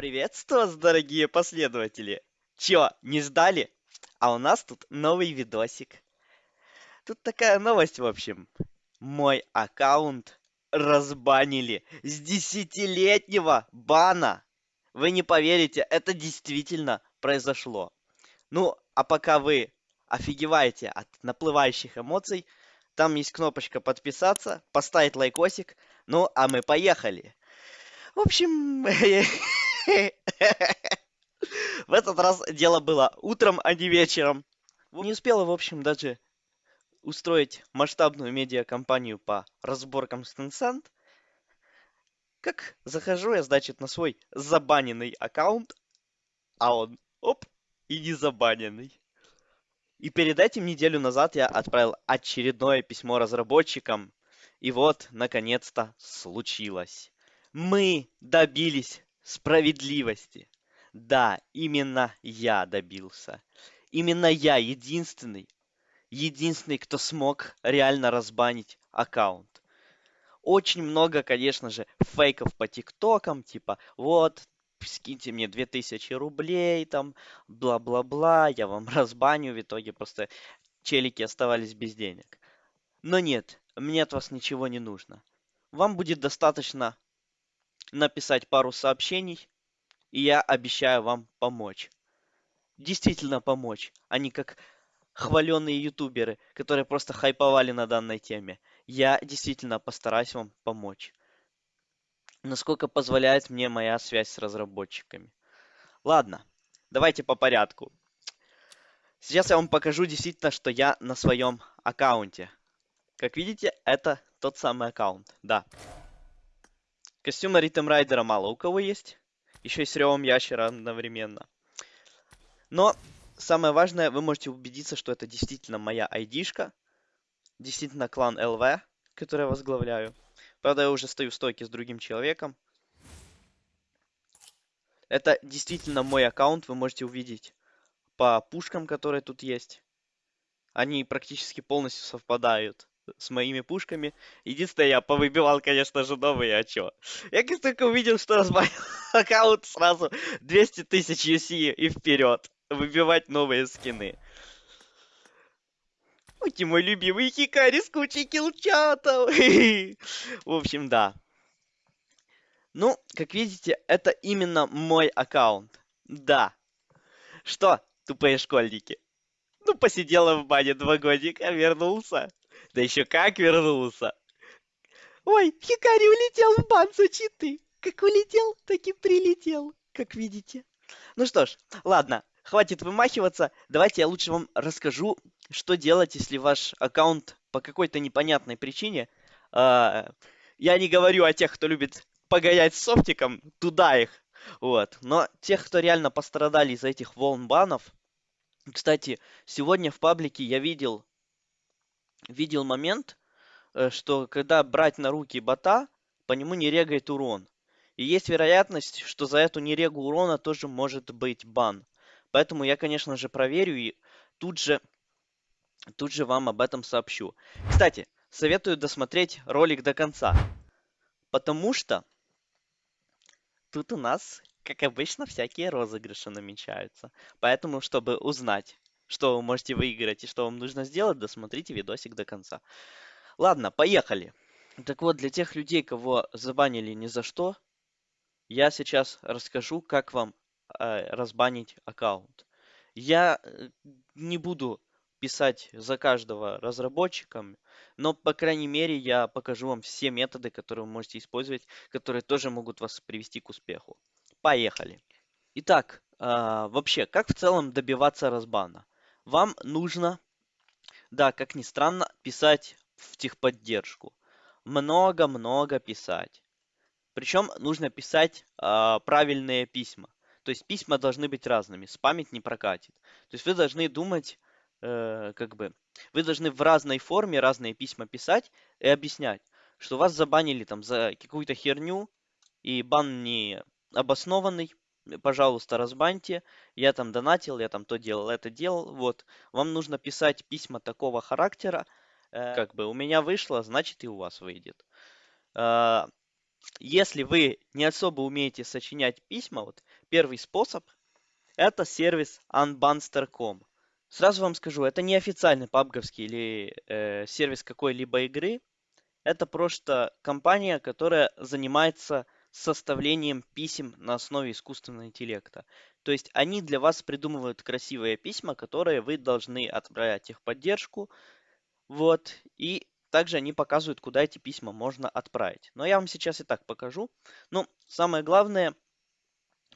Приветствую вас, дорогие последователи! Чё, не ждали? А у нас тут новый видосик. Тут такая новость, в общем. Мой аккаунт разбанили с десятилетнего бана. Вы не поверите, это действительно произошло. Ну, а пока вы офигеваете от наплывающих эмоций, там есть кнопочка подписаться, поставить лайкосик. Ну, а мы поехали. В общем, в этот раз дело было утром, а не вечером. Не успела, в общем, даже устроить масштабную медиакомпанию по разборкам с Tencent. Как захожу я, значит, на свой забаненный аккаунт, а он, оп, и не забаненный. И перед этим неделю назад я отправил очередное письмо разработчикам. И вот, наконец-то, случилось. Мы добились справедливости. Да, именно я добился. Именно я единственный, единственный, кто смог реально разбанить аккаунт. Очень много, конечно же, фейков по тиктокам, типа, вот, скиньте мне 2000 рублей, там, бла-бла-бла, я вам разбаню, в итоге просто челики оставались без денег. Но нет, мне от вас ничего не нужно. Вам будет достаточно написать пару сообщений, и я обещаю вам помочь. Действительно помочь, а не как хваленные ютуберы, которые просто хайповали на данной теме. Я действительно постараюсь вам помочь насколько позволяет мне моя связь с разработчиками. Ладно, давайте по порядку. Сейчас я вам покажу действительно, что я на своем аккаунте. Как видите, это тот самый аккаунт, да. Костюма Ритм Райдера мало у кого есть. Еще и с ревом ящера одновременно. Но самое важное, вы можете убедиться, что это действительно моя айдишка. Действительно клан ЛВ, который я возглавляю. Правда, я уже стою в стойке с другим человеком. Это действительно мой аккаунт, вы можете увидеть по пушкам, которые тут есть. Они практически полностью совпадают с моими пушками. Единственное, я повыбивал, конечно же, новые, а чё? Я как только увидел, что разбавил аккаунт, сразу 200 тысяч UC и вперед выбивать новые скины. Ой, мой любимый Хикари с кучей килчатов. В общем, да. Ну, как видите, это именно мой аккаунт. Да. Что, тупые школьники? Ну, посидела в бане два годика, вернулся. Да еще как вернулся. Ой, Хикари улетел в бан за читы. Как улетел, так и прилетел, как видите. Ну что ж, ладно, хватит вымахиваться. Давайте я лучше вам расскажу, что делать, если ваш аккаунт по какой-то непонятной причине... Э, я не говорю о тех, кто любит погонять с софтиком, туда их. Вот. Но тех, кто реально пострадали из-за этих волн банов... Кстати, сегодня в паблике я видел, видел момент, э, что когда брать на руки бота, по нему не регает урон. И есть вероятность, что за эту нерегу урона тоже может быть бан. Поэтому я, конечно же, проверю и тут же Тут же вам об этом сообщу. Кстати, советую досмотреть ролик до конца. Потому что тут у нас, как обычно, всякие розыгрыши намечаются. Поэтому, чтобы узнать, что вы можете выиграть и что вам нужно сделать, досмотрите видосик до конца. Ладно, поехали. Так вот, для тех людей, кого забанили ни за что, я сейчас расскажу, как вам э, разбанить аккаунт. Я э, не буду писать за каждого разработчиком, но, по крайней мере, я покажу вам все методы, которые вы можете использовать, которые тоже могут вас привести к успеху. Поехали! Итак, э, вообще, как в целом добиваться разбана? Вам нужно, да, как ни странно, писать в техподдержку. Много-много писать. Причем нужно писать э, правильные письма. То есть письма должны быть разными, спамить не прокатит. То есть вы должны думать э, как бы, вы должны в разной форме разные письма писать и объяснять, что вас забанили там за какую-то херню, и бан не обоснованный, пожалуйста, разбаньте, я там донатил, я там то делал, это делал, вот. Вам нужно писать письма такого характера, э, как бы у меня вышло, значит и у вас выйдет. Э, если вы не особо умеете сочинять письма, вот первый способ – это сервис unbanster.com. Сразу вам скажу, это не официальный пабговский или э, сервис какой-либо игры. Это просто компания, которая занимается составлением писем на основе искусственного интеллекта. То есть они для вас придумывают красивые письма, которые вы должны отправлять их поддержку. Вот. И также они показывают, куда эти письма можно отправить. Но я вам сейчас и так покажу. Ну, самое главное,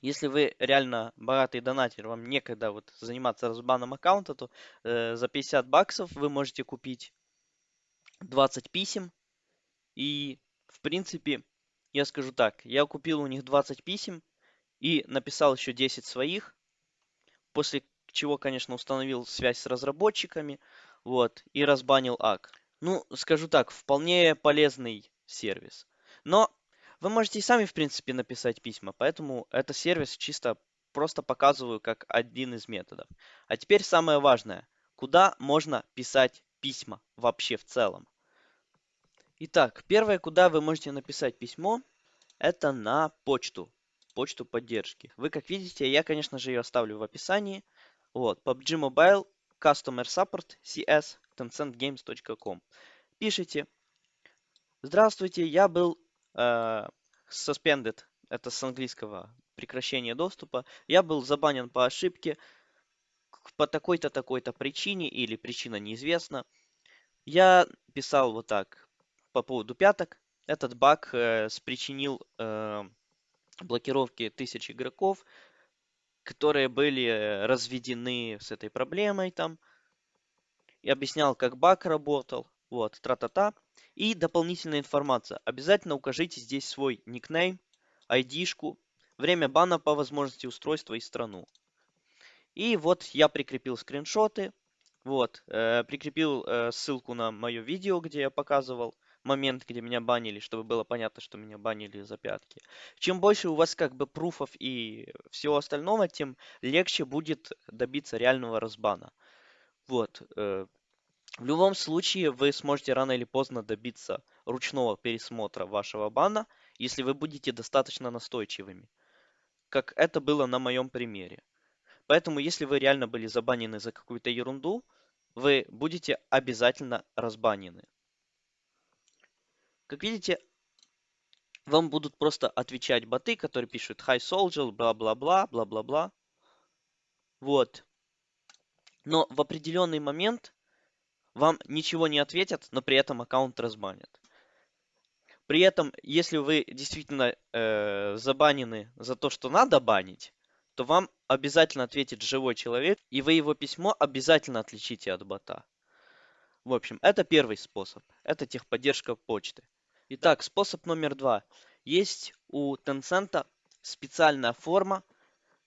если вы реально богатый донатер, вам некогда вот заниматься разбаном аккаунта, то э, за 50 баксов вы можете купить 20 писем. И, в принципе, я скажу так, я купил у них 20 писем и написал еще 10 своих, после чего, конечно, установил связь с разработчиками, вот, и разбанил ак. Ну, скажу так, вполне полезный сервис. Но вы можете и сами, в принципе, написать письма, поэтому это сервис чисто просто показываю как один из методов. А теперь самое важное. Куда можно писать письма вообще в целом? Итак, первое, куда вы можете написать письмо, это на почту. Почту поддержки. Вы, как видите, я, конечно же, ее оставлю в описании. Вот, PUBG Mobile Customer Support CS tencentgames.com. Пишите. Здравствуйте, я был э, suspended, это с английского прекращение доступа. Я был забанен по ошибке по такой-то, такой-то причине или причина неизвестна. Я писал вот так по поводу пяток. Этот баг э, спричинил э, блокировки тысяч игроков, которые были разведены с этой проблемой там. И объяснял, как баг работал. Вот, тра-та-та. И дополнительная информация. Обязательно укажите здесь свой никнейм, ID-шку, время бана по возможности устройства и страну. И вот я прикрепил скриншоты. Вот, э, прикрепил э, ссылку на мое видео, где я показывал момент, где меня банили, чтобы было понятно, что меня банили за пятки. Чем больше у вас как бы пруфов и всего остального, тем легче будет добиться реального разбана. Вот. Э, в любом случае, вы сможете рано или поздно добиться ручного пересмотра вашего бана, если вы будете достаточно настойчивыми, как это было на моем примере. Поэтому, если вы реально были забанены за какую-то ерунду, вы будете обязательно разбанены. Как видите, вам будут просто отвечать боты, которые пишут Hi Soldier, бла-бла-бла, бла-бла-бла. Вот. Но в определенный момент вам ничего не ответят, но при этом аккаунт разбанят. При этом, если вы действительно э, забанены за то, что надо банить, то вам обязательно ответит живой человек, и вы его письмо обязательно отличите от бота. В общем, это первый способ. Это техподдержка почты. Итак, способ номер два. Есть у Tencent специальная форма,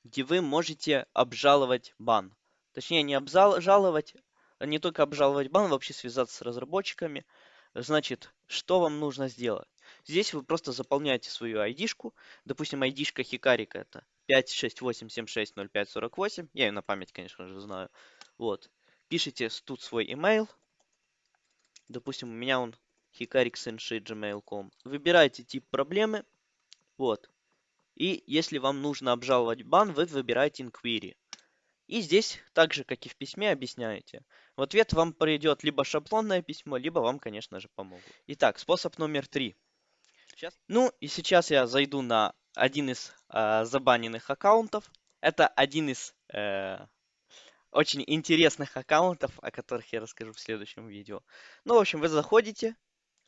где вы можете обжаловать бан. Точнее, не обжаловать, а не только обжаловать бан, вообще связаться с разработчиками. Значит, что вам нужно сделать? Здесь вы просто заполняете свою ID-шку. Допустим, ID-шка Хикарика это 568760548. Я ее на память, конечно же, знаю. Вот. Пишите тут свой email. Допустим, у меня он hikariksenshi.gmail.com. Выбирайте тип проблемы. Вот. И если вам нужно обжаловать бан, вы выбираете inquiry. И здесь, так же, как и в письме, объясняете. В ответ вам придет либо шаблонное письмо, либо вам, конечно же, помогут. Итак, способ номер три. Сейчас. Ну, и сейчас я зайду на один из э, забаненных аккаунтов. Это один из э, очень интересных аккаунтов, о которых я расскажу в следующем видео. Ну, в общем, вы заходите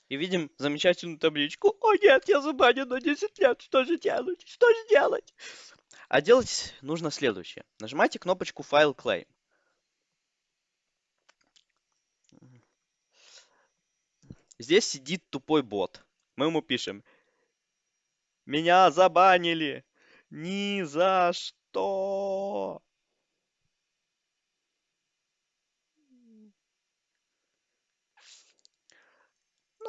и видим замечательную табличку. О нет, я забанен на 10 лет, что же делать? Что же делать? А делать нужно следующее. Нажимайте кнопочку File Claim. Здесь сидит тупой бот. Мы ему пишем. Меня забанили. Ни за что.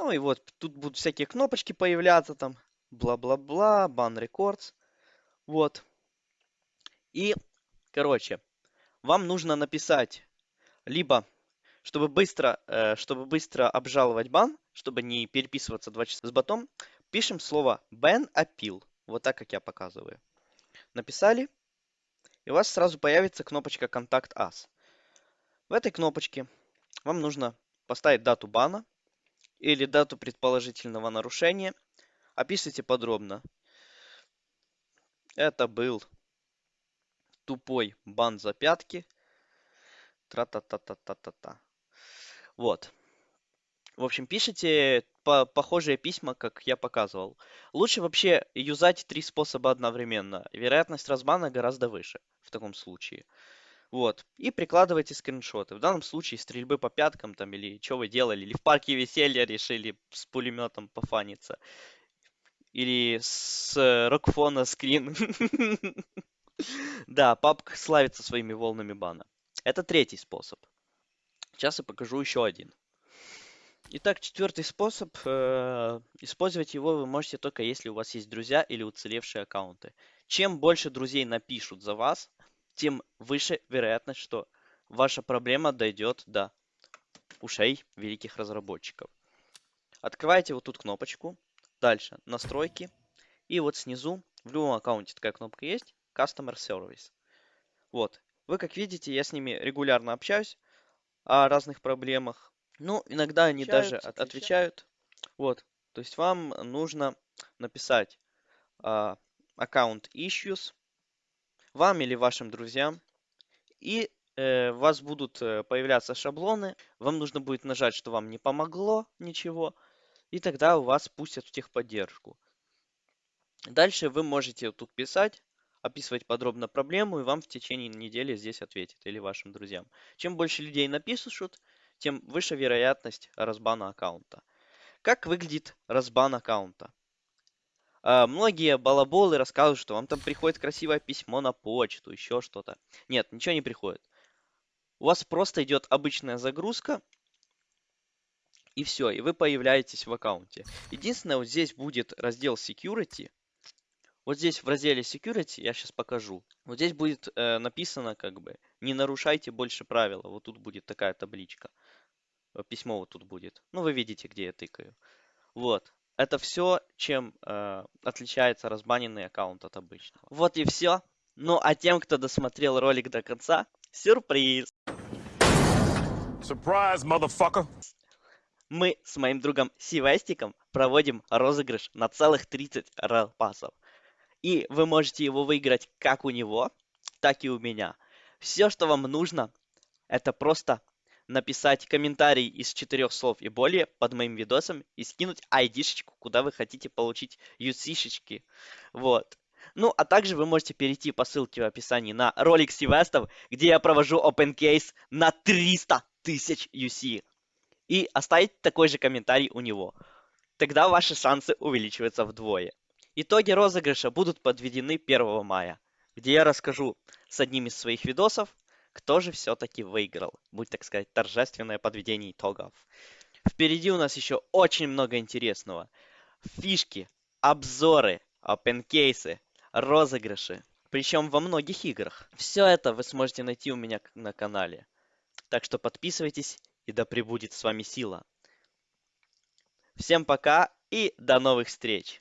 Ну и вот, тут будут всякие кнопочки появляться там. Бла-бла-бла, бан рекордс. Вот. И, короче, вам нужно написать либо, чтобы быстро, э, чтобы быстро обжаловать бан, чтобы не переписываться два часа с ботом, пишем слово ban appeal. Вот так, как я показываю. написали, и у вас сразу появится кнопочка «Контакт Us». В этой кнопочке вам нужно поставить дату бана или дату предположительного нарушения. Описывайте подробно. Это был тупой бан за пятки. Тра-та-та-та-та-та-та. Вот. В общем, пишите по похожие письма, как я показывал. Лучше вообще юзать три способа одновременно. Вероятность разбана гораздо выше в таком случае. Вот. И прикладывайте скриншоты. В данном случае стрельбы по пяткам там или что вы делали. Или в парке веселья решили с пулеметом пофаниться. Или с рокфона скрин. Да, папка славится своими волнами бана. Это третий способ. Сейчас я покажу еще один. Итак, четвертый способ. Э, использовать его вы можете только если у вас есть друзья или уцелевшие аккаунты. Чем больше друзей напишут за вас, тем выше вероятность, что ваша проблема дойдет до ушей великих разработчиков. Открываете вот тут кнопочку. Дальше настройки. И вот снизу в любом аккаунте такая кнопка есть. Customer Service. Вот. Вы как видите, я с ними регулярно общаюсь о разных проблемах. Ну, иногда они отвечают, даже отвечают. отвечают. Вот. То есть вам нужно написать а, аккаунт issues вам или вашим друзьям. И э, у вас будут э, появляться шаблоны. Вам нужно будет нажать, что вам не помогло ничего. И тогда у вас пустят в техподдержку. Дальше вы можете тут писать, описывать подробно проблему, и вам в течение недели здесь ответят или вашим друзьям. Чем больше людей напишут, тем выше вероятность разбана аккаунта. Как выглядит разбан аккаунта? А, многие балаболы рассказывают, что вам там приходит красивое письмо на почту, еще что-то. Нет, ничего не приходит. У вас просто идет обычная загрузка, и все, и вы появляетесь в аккаунте. Единственное, вот здесь будет раздел Security. Вот здесь в разделе Security, я сейчас покажу. Вот здесь будет э, написано как бы, не нарушайте больше правила. Вот тут будет такая табличка. Письмо вот тут будет. Ну, вы видите, где я тыкаю. Вот. Это все, чем э, отличается разбаненный аккаунт от обычного. Вот и все. Ну а тем, кто досмотрел ролик до конца, сюрприз! Surprise, motherfucker! Мы с моим другом Сивестиком проводим розыгрыш на целых 30 рапасов. И вы можете его выиграть как у него, так и у меня. Все, что вам нужно, это просто написать комментарий из четырех слов и более под моим видосом и скинуть ID-шечку, куда вы хотите получить UC-шечки. Вот. Ну, а также вы можете перейти по ссылке в описании на ролик Сивестов, где я провожу open case на 300 тысяч UC. И оставить такой же комментарий у него. Тогда ваши шансы увеличиваются вдвое. Итоги розыгрыша будут подведены 1 мая, где я расскажу с одним из своих видосов, кто же все-таки выиграл? Будет, так сказать, торжественное подведение итогов. Впереди у нас еще очень много интересного. Фишки, обзоры, опенкейсы, розыгрыши. Причем во многих играх. Все это вы сможете найти у меня на канале. Так что подписывайтесь и да пребудет с вами сила. Всем пока и до новых встреч.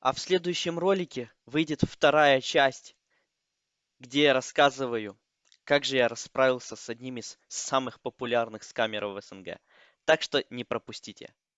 А в следующем ролике выйдет вторая часть, где я рассказываю как же я расправился с одним из самых популярных скамеров в СНГ. Так что не пропустите.